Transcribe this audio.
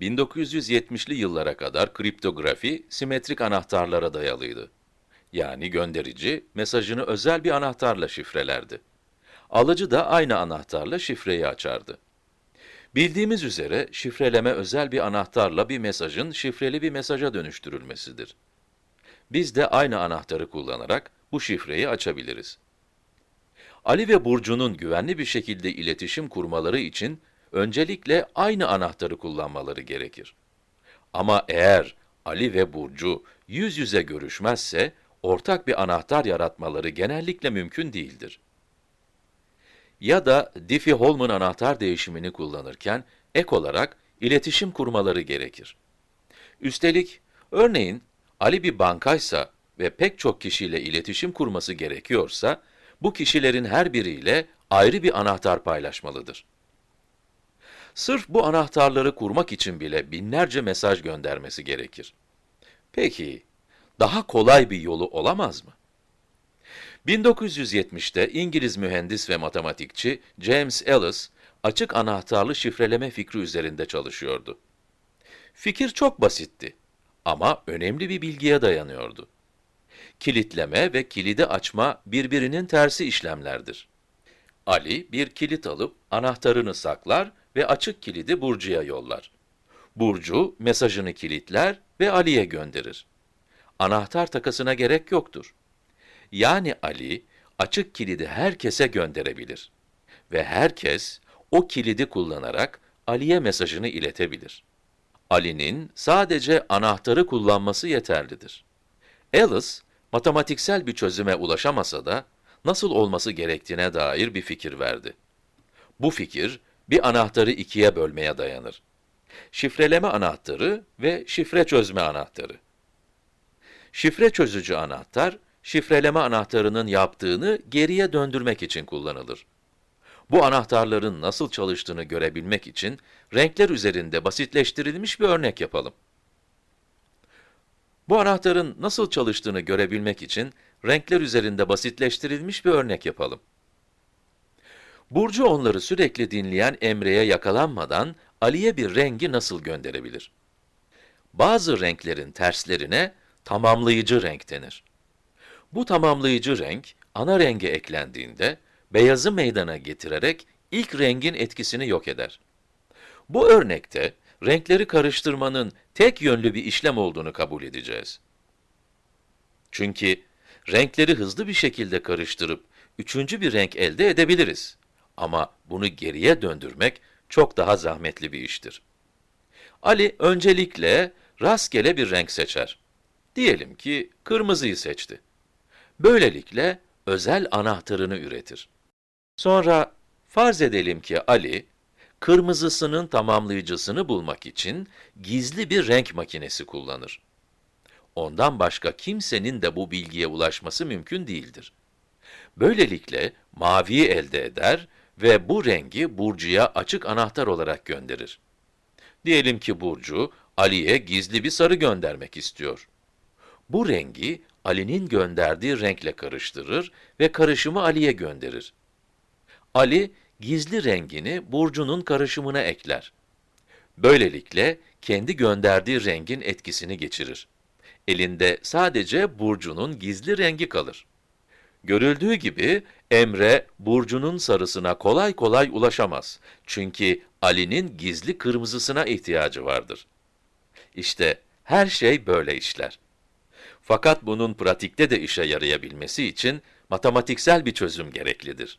1970'li yıllara kadar kriptografi simetrik anahtarlara dayalıydı. Yani gönderici, mesajını özel bir anahtarla şifrelerdi. Alıcı da aynı anahtarla şifreyi açardı. Bildiğimiz üzere şifreleme özel bir anahtarla bir mesajın şifreli bir mesaja dönüştürülmesidir. Biz de aynı anahtarı kullanarak bu şifreyi açabiliriz. Ali ve Burcu'nun güvenli bir şekilde iletişim kurmaları için öncelikle aynı anahtarı kullanmaları gerekir. Ama eğer Ali ve Burcu yüz yüze görüşmezse, ortak bir anahtar yaratmaları genellikle mümkün değildir. Ya da Diffie-Hellman anahtar değişimini kullanırken ek olarak iletişim kurmaları gerekir. Üstelik, örneğin Ali bir bankaysa ve pek çok kişiyle iletişim kurması gerekiyorsa, bu kişilerin her biriyle ayrı bir anahtar paylaşmalıdır. Sırf bu anahtarları kurmak için bile binlerce mesaj göndermesi gerekir. Peki, daha kolay bir yolu olamaz mı? 1970'te İngiliz mühendis ve matematikçi James Ellis, açık anahtarlı şifreleme fikri üzerinde çalışıyordu. Fikir çok basitti ama önemli bir bilgiye dayanıyordu. Kilitleme ve kilidi açma birbirinin tersi işlemlerdir. Ali bir kilit alıp anahtarını saklar ve açık kilidi Burcu'ya yollar. Burcu mesajını kilitler ve Ali'ye gönderir. Anahtar takasına gerek yoktur. Yani Ali, açık kilidi herkese gönderebilir. Ve herkes, o kilidi kullanarak Ali'ye mesajını iletebilir. Ali'nin sadece anahtarı kullanması yeterlidir. Alice, matematiksel bir çözüme ulaşamasa da, nasıl olması gerektiğine dair bir fikir verdi. Bu fikir, bir anahtarı ikiye bölmeye dayanır. Şifreleme anahtarı ve şifre çözme anahtarı. Şifre çözücü anahtar, şifreleme anahtarının yaptığını geriye döndürmek için kullanılır. Bu anahtarların nasıl çalıştığını görebilmek için renkler üzerinde basitleştirilmiş bir örnek yapalım. Bu anahtarın nasıl çalıştığını görebilmek için renkler üzerinde basitleştirilmiş bir örnek yapalım. Burcu onları sürekli dinleyen Emre'ye yakalanmadan Ali'ye bir rengi nasıl gönderebilir? Bazı renklerin terslerine tamamlayıcı renk denir. Bu tamamlayıcı renk, ana renge eklendiğinde, beyazı meydana getirerek ilk rengin etkisini yok eder. Bu örnekte, renkleri karıştırmanın tek yönlü bir işlem olduğunu kabul edeceğiz. Çünkü renkleri hızlı bir şekilde karıştırıp, üçüncü bir renk elde edebiliriz. Ama bunu geriye döndürmek çok daha zahmetli bir iştir. Ali öncelikle rastgele bir renk seçer. Diyelim ki kırmızıyı seçti. Böylelikle özel anahtarını üretir. Sonra farz edelim ki Ali, kırmızısının tamamlayıcısını bulmak için gizli bir renk makinesi kullanır. Ondan başka kimsenin de bu bilgiye ulaşması mümkün değildir. Böylelikle maviyi elde eder ve bu rengi Burcu'ya açık anahtar olarak gönderir. Diyelim ki Burcu, Ali'ye gizli bir sarı göndermek istiyor. Bu rengi Ali'nin gönderdiği renkle karıştırır ve karışımı Ali'ye gönderir. Ali, gizli rengini Burcu'nun karışımına ekler. Böylelikle kendi gönderdiği rengin etkisini geçirir. Elinde sadece Burcu'nun gizli rengi kalır. Görüldüğü gibi Emre, Burcu'nun sarısına kolay kolay ulaşamaz. Çünkü Ali'nin gizli kırmızısına ihtiyacı vardır. İşte her şey böyle işler. Fakat bunun pratikte de işe yarayabilmesi için matematiksel bir çözüm gereklidir.